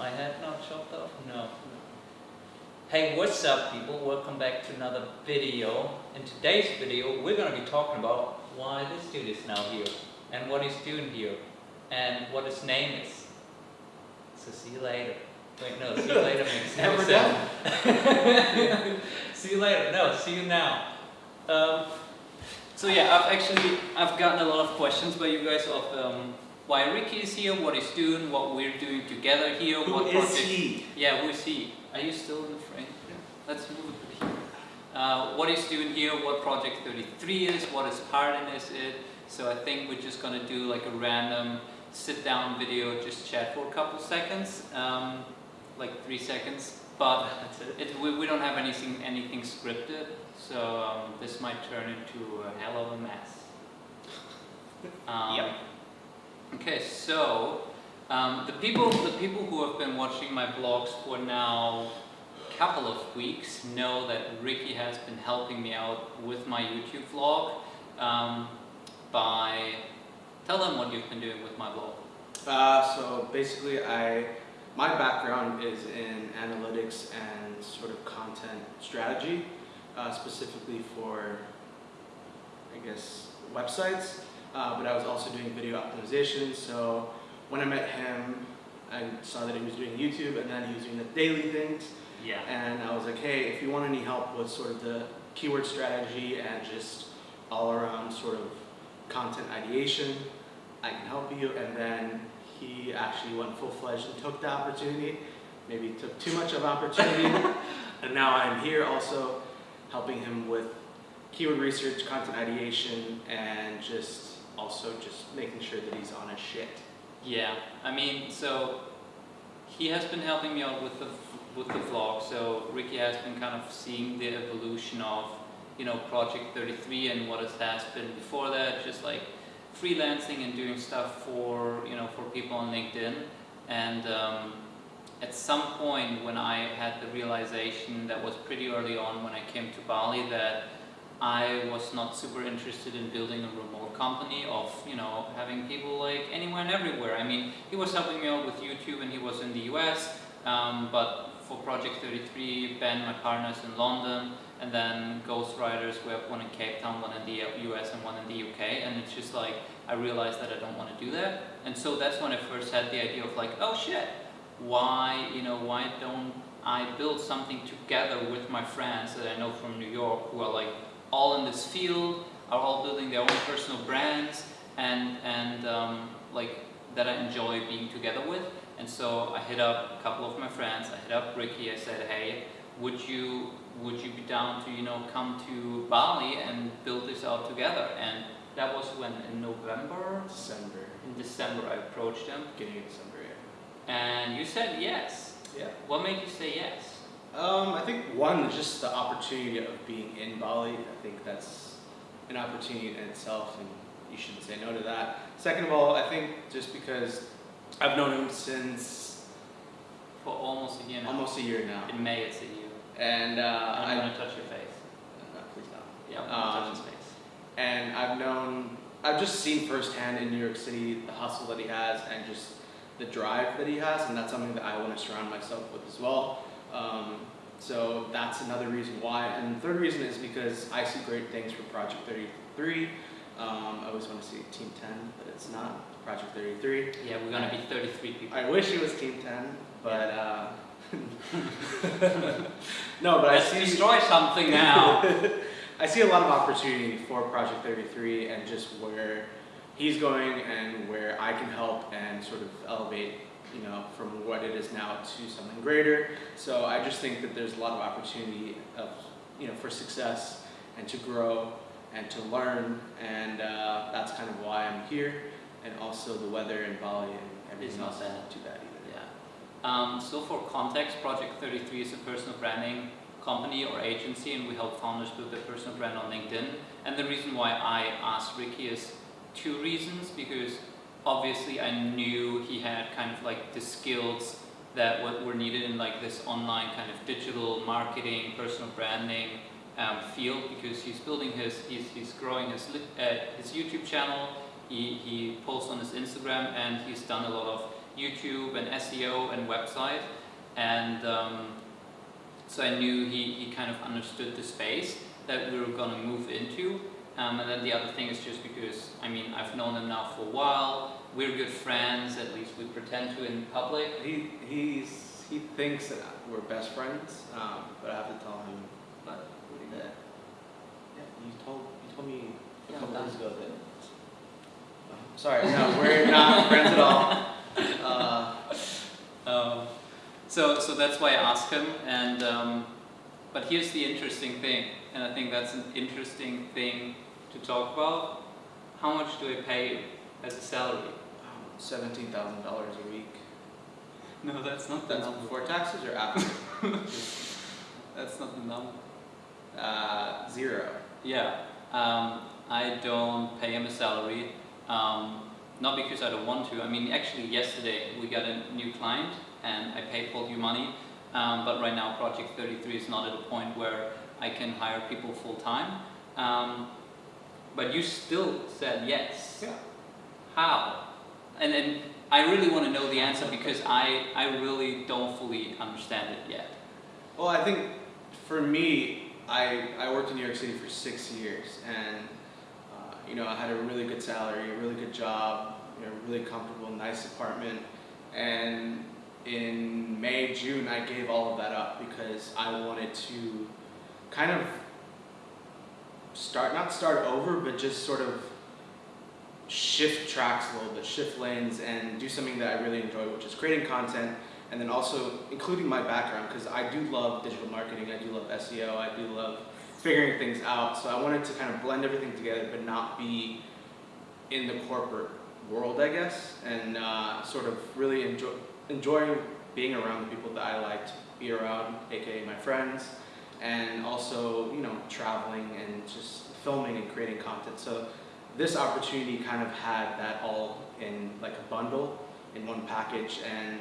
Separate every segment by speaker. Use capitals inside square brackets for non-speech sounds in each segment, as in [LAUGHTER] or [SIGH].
Speaker 1: my head not chopped off? No. Hey, what's up people? Welcome back to another video. In today's video, we're gonna be talking about why this dude is now here and what he's doing here and what his name is. So see you later. Wait, no, see you [LAUGHS] later makes no
Speaker 2: Never
Speaker 1: sense. see you later. No, see you now. Um, so yeah, I've actually I've gotten a lot of questions by you guys of um, why Ricky is here, what he's doing, what we're doing together here,
Speaker 2: Who
Speaker 1: what
Speaker 2: is
Speaker 1: project.
Speaker 2: he?
Speaker 1: Yeah, who is he? Are you still in the frame? Yeah. Let's move it to here. Uh, what he's doing here, what Project 33 is, what his part in this is. So I think we're just gonna do like a random sit down video, just chat for a couple seconds, um, like three seconds. But [LAUGHS] it, we, we don't have anything anything scripted, so um, this might turn into a hell of a mess. [LAUGHS] Um,
Speaker 2: Yep.
Speaker 1: Okay, so um, the people the people who have been watching my vlogs for now a couple of weeks know that Ricky has been helping me out with my YouTube vlog um, by tell them what you've been doing with my vlog.
Speaker 2: Uh, so basically, I my background is in analytics and sort of content strategy, uh, specifically for I guess websites. Uh, but I was also doing video optimization. So when I met him, I saw that he was doing YouTube, and then he was doing the daily things.
Speaker 1: Yeah.
Speaker 2: And I was like, hey, if you want any help with sort of the keyword strategy and just all around sort of content ideation, I can help you. And then he actually went full fledged and took the opportunity. Maybe took too much of opportunity. [LAUGHS] and now I'm here also helping him with keyword research, content ideation, and just also just making sure that he's on his shit.
Speaker 1: Yeah, I mean, so he has been helping me out with the with the vlog. So Ricky has been kind of seeing the evolution of you know Project 33 and what it has been before that, just like freelancing and doing stuff for you know for people on LinkedIn. And um, at some point when I had the realization that was pretty early on when I came to Bali that I was not super interested in building a remote company of, you know, having people like anywhere and everywhere. I mean, he was helping me out with YouTube and he was in the US, um, but for Project 33, Ben, my partner's in London, and then Ghostwriters, we have one in Cape Town, one in the US and one in the UK, and it's just like, I realized that I don't want to do that. And so that's when I first had the idea of like, oh shit, why, you know, why don't I build something together with my friends that I know from New York who are like all in this field, are all building their own personal brands, and and um, like that I enjoy being together with. And so I hit up a couple of my friends. I hit up Ricky. I said, hey, would you would you be down to you know come to Bali and build this out together? And that was when in November,
Speaker 2: December,
Speaker 1: in December I approached him,
Speaker 2: beginning of December, yeah.
Speaker 1: and you said yes.
Speaker 2: Yeah.
Speaker 1: What made you say yes?
Speaker 2: Um, I think one is just the opportunity of being in Bali. I think that's an opportunity in itself, and you shouldn't say no to that. Second of all, I think just because I've known him since
Speaker 1: For almost a year now.
Speaker 2: almost a year now,
Speaker 1: In May it's a year.
Speaker 2: and uh,
Speaker 1: I'm gonna touch your face.
Speaker 2: no, please don't.
Speaker 1: Yeah, I'm
Speaker 2: Um,
Speaker 1: touch his face.
Speaker 2: And I've known, I've just seen firsthand in New York City the hustle that he has and just the drive that he has, and that's something that I want to surround myself with as well. Um, so that's another reason why. And the third reason is because I see great things for Project 33. Um, I always want to see Team 10, but it's not Project 33.
Speaker 1: Yeah, we're gonna be 33 people.
Speaker 2: I wish it was Team 10, but uh, [LAUGHS] no, but
Speaker 1: Let's
Speaker 2: I see
Speaker 1: destroy something now. [LAUGHS]
Speaker 2: I see a lot of opportunity for Project 33 and just where he's going and where I can help and sort of elevate, you know, from what it is now to something greater. So I just think that there's a lot of opportunity of, you know, for success and to grow and to learn, and uh, that's kind of why I'm here. And also the weather in Bali and everything
Speaker 1: not
Speaker 2: else is
Speaker 1: bad.
Speaker 2: not too bad either.
Speaker 1: yeah. Um, so for context, Project 33 is a personal branding company or agency, and we help founders build their personal brand on LinkedIn. And the reason why I asked Ricky is two reasons, because obviously I knew he had kind of like the skills that what were needed in like this online kind of digital marketing, personal branding um, field because he's building his, he's, he's growing his, uh, his YouTube channel, he, he posts on his Instagram and he's done a lot of YouTube and SEO and website, and um, so I knew he, he kind of understood the space that we were gonna move into. Um, and then the other thing is just because I mean I've known him now for a while. We're good friends, at least we pretend to in public.
Speaker 2: He he's he thinks that we're best friends, um, but I have to tell him.
Speaker 1: But
Speaker 2: that yeah, you told you told me a
Speaker 1: Yeah,
Speaker 2: couple days ago that. Uh, sorry, no, we're not friends at all. Uh,
Speaker 1: Um, so, so that's why I asked him, and um, but here's the interesting thing, and I think that's an interesting thing to talk about. How much do I pay you as a salary?
Speaker 2: um, seventeen thousand dollars a week. [LAUGHS]
Speaker 1: No, that's not the
Speaker 2: That's
Speaker 1: number.
Speaker 2: before taxes or after? [LAUGHS]
Speaker 1: That's not the number.
Speaker 2: uh, zero.
Speaker 1: Yeah, um, I don't pay him a salary. Um, not because I don't want to. I mean, actually, yesterday we got a new client, and I paid Paul you money. Um, but right now, Project 33 is not at a point where I can hire people full time. Um, but you still said yes.
Speaker 2: Yeah.
Speaker 1: How? And then I really want to know the answer because I I really don't fully understand it yet.
Speaker 2: Well, I think for me, I, I worked in New York City for six years, and uh, you know I had a really good salary, a really good job, you know, really comfortable, nice apartment, and in May, June, I gave all of that up because I wanted to kind of start not start over, but just sort of shift tracks a little bit, shift lanes, and do something that I really enjoy, which is creating content and then also including my background because I do love digital marketing, I do love SEO, I do love figuring things out. So I wanted to kind of blend everything together, but not be in the corporate world, I guess, and uh, sort of really enjoy enjoy being around the people that I like to be around, aka my friends, and also you know traveling and just filming and creating content. So this opportunity kind of had that all in like a bundle in one package and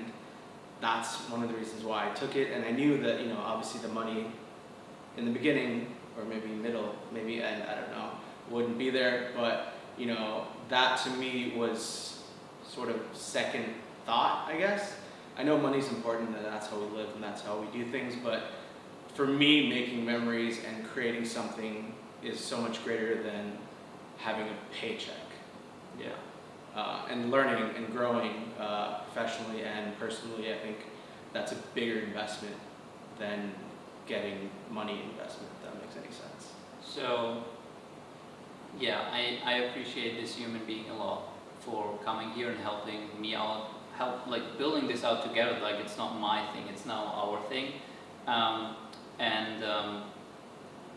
Speaker 2: that's one of the reasons why I took it. And I knew that, you know, obviously the money in the beginning, or maybe middle, maybe end, I don't know, wouldn't be there. But, you know, that to me was sort of second thought, I guess. I know money's important and that's how we live and that's how we do things. But for me, making memories and creating something is so much greater than having a paycheck
Speaker 1: Yeah.
Speaker 2: uh, and learning and growing uh, professionally and personally, I think that's a bigger investment than getting money investment, if that makes any sense.
Speaker 1: So, yeah, I, I appreciate this human being a lot for coming here and helping me out, help like building this out together. Like it's not my thing, it's now our thing, um, and um,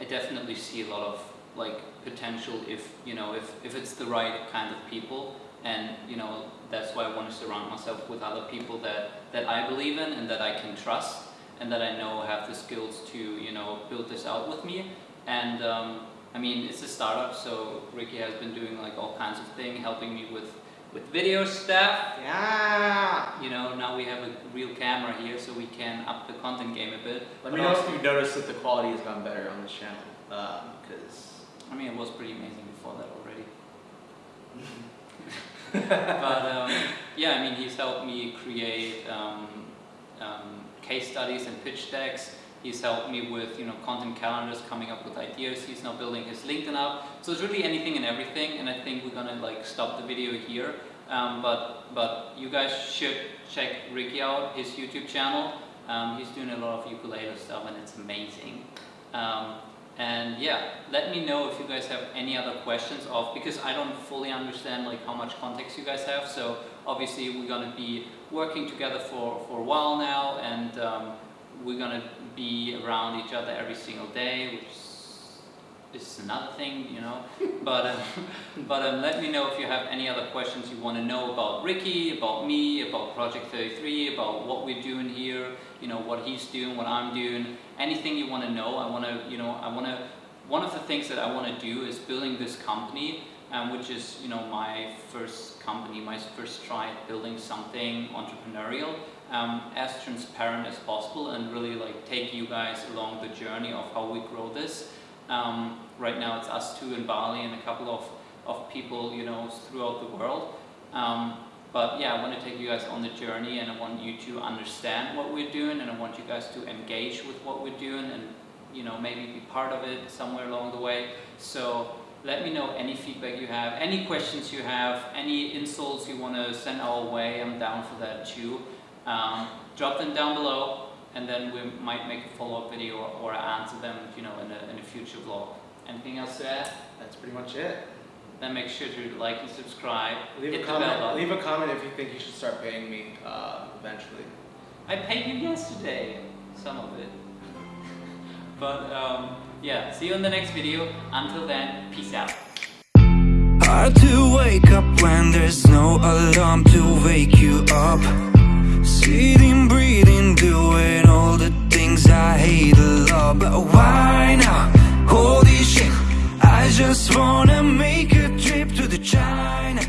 Speaker 1: I definitely see a lot of like potential if you know if if it's the right kind of people, and you know that's why I want to surround myself with other people that that I believe in and that I can trust and that I know have the skills to you know build this out with me. And um, I mean it's a startup so Ricky has been doing like all kinds of things helping me with with video stuff
Speaker 2: Yeah!
Speaker 1: you know now we have a real camera here so we can up the content game a bit
Speaker 2: Let
Speaker 1: But
Speaker 2: me know
Speaker 1: also-
Speaker 2: if you've noticed that the quality has gone better on this channel, because
Speaker 1: I mean it was pretty amazing before that already [LAUGHS] but um, yeah, I mean, he's helped me create um, um, case studies and pitch decks. He's helped me with you know content calendars, coming up with ideas. He's now building his LinkedIn up. So it's really anything and everything. And I think we're gonna like stop the video here. Um, but but you guys should check Ricky out, his YouTube channel. Um, he's doing a lot of ukulele stuff, and it's amazing. Um, and yeah, let me know if you guys have any other questions of because I don't fully understand like how much context you guys have. So obviously we're gonna be working together for, for a while now and um, we're gonna be around each other every single day, which is another thing, you know. [LAUGHS] but um, [LAUGHS] but um, let me know if you have any other questions you want to know about Ricky, about me, about Project 33, about what we're doing here, you know, what he's doing, what I'm doing, anything you want to know. I want to, you know, I want to. One of the things that I want to do is building this company, um, which is, you know, my first company, my first try at building something entrepreneurial, um, as transparent as possible, and really like take you guys along the journey of how we grow this. Um, right now it's us two in Bali and a couple of, of people, you know, throughout the world. Um, But yeah, I want to take you guys on the journey and I want you to understand what we're doing and I want you guys to engage with what we're doing and you know maybe be part of it somewhere along the way. So let me know any feedback you have, any questions you have, any insults you want to send our way. I'm down for that too. Um, drop them down below and then we might make a follow-up video or, or answer them you know in a, in a future vlog. Anything else to add?
Speaker 2: That's pretty much it.
Speaker 1: Then make sure to like and subscribe.
Speaker 2: Leave a comment. Leave a comment if you think you should start paying me uh, eventually.
Speaker 1: I paid you yesterday, some of it. [LAUGHS] But um, yeah, see you in the next video. Until then, peace out.
Speaker 3: Hard to wake up when there's no alarm to wake you up. Sitting, breathing, doing all the things I hate a lot But why now? Holy shit I just wanna make a trip to the China